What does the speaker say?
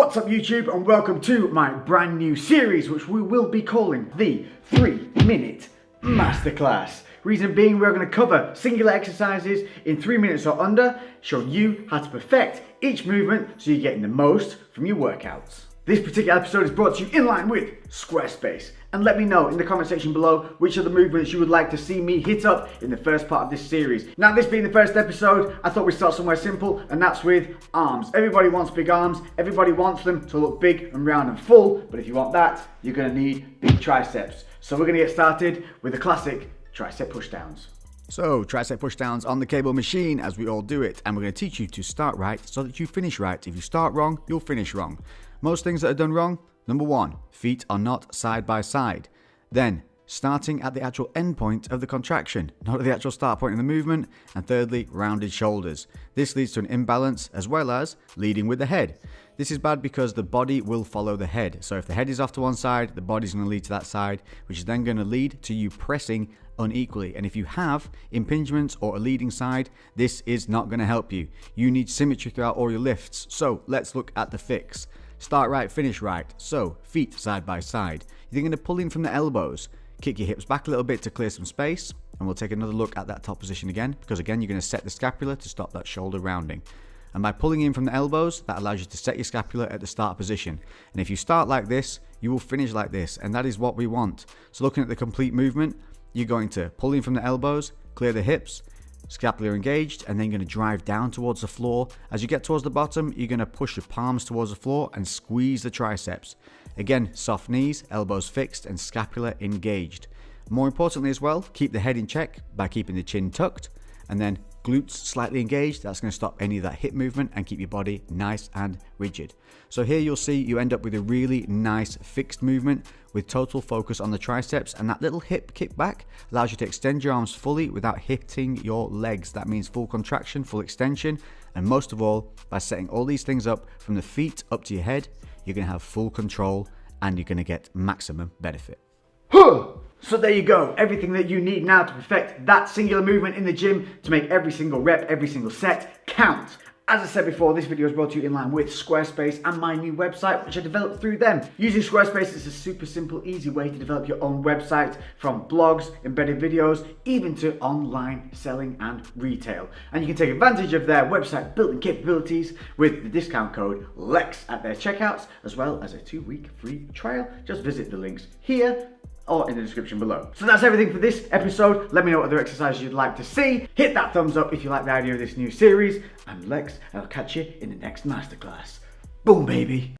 What's up YouTube and welcome to my brand new series which we will be calling the 3 Minute Masterclass. Reason being we're going to cover singular exercises in 3 minutes or under, show you how to perfect each movement so you're getting the most from your workouts. This particular episode is brought to you in line with Squarespace. And let me know in the comment section below which of the movements you would like to see me hit up in the first part of this series. Now this being the first episode, I thought we'd start somewhere simple and that's with arms. Everybody wants big arms, everybody wants them to look big and round and full, but if you want that, you're gonna need big triceps. So we're gonna get started with the classic tricep pushdowns. So, tricep pushdowns on the cable machine as we all do it, and we're going to teach you to start right so that you finish right. If you start wrong, you'll finish wrong. Most things that are done wrong, number one, feet are not side by side. Then, starting at the actual end point of the contraction, not at the actual start point of the movement. And thirdly, rounded shoulders. This leads to an imbalance as well as leading with the head. This is bad because the body will follow the head. So if the head is off to one side, the body's going to lead to that side, which is then going to lead to you pressing unequally. And if you have impingements or a leading side, this is not going to help you. You need symmetry throughout all your lifts. So let's look at the fix. Start right, finish right. So, feet side by side. You're going to pull in from the elbows. Kick your hips back a little bit to clear some space. And we'll take another look at that top position again. Because again, you're going to set the scapula to stop that shoulder rounding. And by pulling in from the elbows, that allows you to set your scapula at the start position. And if you start like this, you will finish like this. And that is what we want. So looking at the complete movement, you're going to pull in from the elbows, clear the hips, Scapula engaged and then you're going to drive down towards the floor. As you get towards the bottom, you're going to push your palms towards the floor and squeeze the triceps. Again, soft knees, elbows fixed and scapula engaged. More importantly as well, keep the head in check by keeping the chin tucked and then glutes slightly engaged. That's going to stop any of that hip movement and keep your body nice and rigid. So here you'll see you end up with a really nice fixed movement with total focus on the triceps and that little hip kick back allows you to extend your arms fully without hitting your legs. That means full contraction, full extension, and most of all, by setting all these things up from the feet up to your head, you're going to have full control and you're going to get maximum benefit. So there you go, everything that you need now to perfect that singular movement in the gym to make every single rep, every single set count. As I said before, this video is brought to you in line with Squarespace and my new website, which I developed through them. Using Squarespace is a super simple, easy way to develop your own website from blogs, embedded videos, even to online selling and retail. And you can take advantage of their website building capabilities with the discount code LEX at their checkouts, as well as a two-week free trial. Just visit the links here or in the description below. So that's everything for this episode. Let me know what other exercises you'd like to see. Hit that thumbs up if you like the idea of this new series. I'm Lex, and I'll catch you in the next masterclass. Boom, baby.